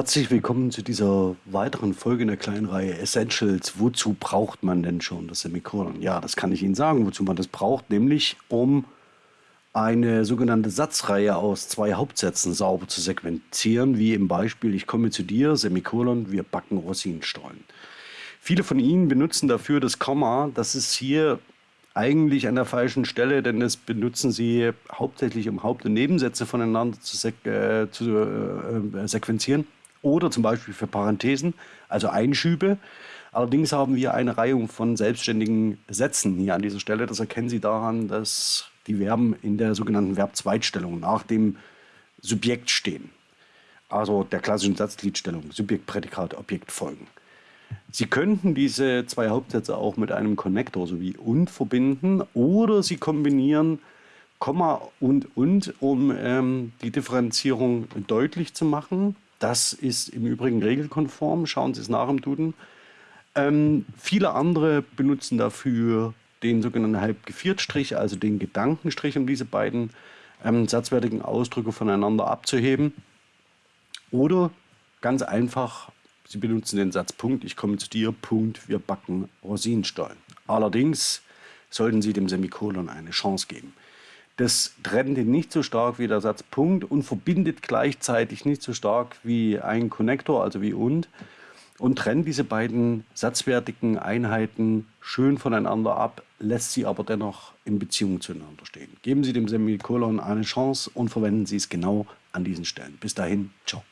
Herzlich willkommen zu dieser weiteren Folge in der kleinen Reihe Essentials. Wozu braucht man denn schon das Semikolon? Ja, das kann ich Ihnen sagen, wozu man das braucht, nämlich um eine sogenannte Satzreihe aus zwei Hauptsätzen sauber zu sequenzieren, wie im Beispiel Ich komme zu dir, Semikolon, wir backen Rosinenstollen. Viele von Ihnen benutzen dafür das Komma. Das ist hier eigentlich an der falschen Stelle, denn das benutzen Sie hauptsächlich, um Haupt- und Nebensätze voneinander zu, sek äh, zu äh, sequenzieren oder zum Beispiel für Parenthesen, also Einschübe. Allerdings haben wir eine Reihe von selbstständigen Sätzen hier an dieser Stelle. Das erkennen Sie daran, dass die Verben in der sogenannten Verbzweitstellung nach dem Subjekt stehen. Also der klassischen Satzgliedstellung, Subjekt, Prädikat, Objekt folgen. Sie könnten diese zwei Hauptsätze auch mit einem Connector sowie und verbinden oder Sie kombinieren Komma und und, um ähm, die Differenzierung deutlich zu machen. Das ist im Übrigen regelkonform. Schauen Sie es nach im Duden. Ähm, viele andere benutzen dafür den sogenannten Halbgeviertstrich, also den Gedankenstrich, um diese beiden ähm, satzwertigen Ausdrücke voneinander abzuheben. Oder ganz einfach, Sie benutzen den Satz Punkt, ich komme zu dir, Punkt, wir backen Rosinenstollen. Allerdings sollten Sie dem Semikolon eine Chance geben. Das trennt ihn nicht so stark wie der Satz Punkt und verbindet gleichzeitig nicht so stark wie ein Konnektor, also wie und, und trennt diese beiden satzwertigen Einheiten schön voneinander ab, lässt sie aber dennoch in Beziehung zueinander stehen. Geben Sie dem Semikolon eine Chance und verwenden Sie es genau an diesen Stellen. Bis dahin, ciao.